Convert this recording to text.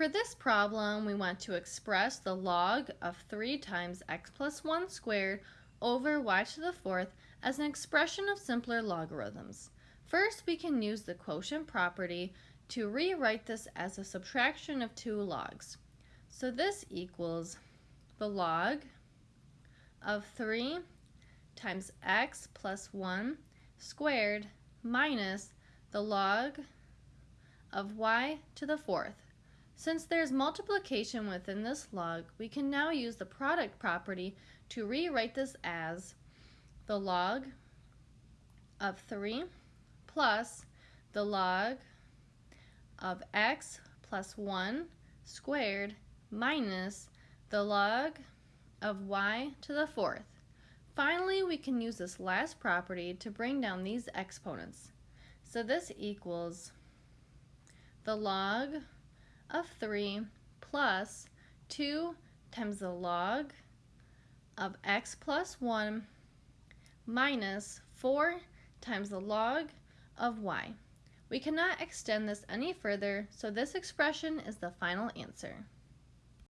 For this problem, we want to express the log of 3 times x plus 1 squared over y to the fourth as an expression of simpler logarithms. First, we can use the quotient property to rewrite this as a subtraction of two logs. So this equals the log of 3 times x plus 1 squared minus the log of y to the fourth. Since there's multiplication within this log, we can now use the product property to rewrite this as the log of 3 plus the log of x plus 1 squared minus the log of y to the fourth. Finally, we can use this last property to bring down these exponents. So this equals the log of 3 plus 2 times the log of x plus 1 minus 4 times the log of y. We cannot extend this any further, so this expression is the final answer.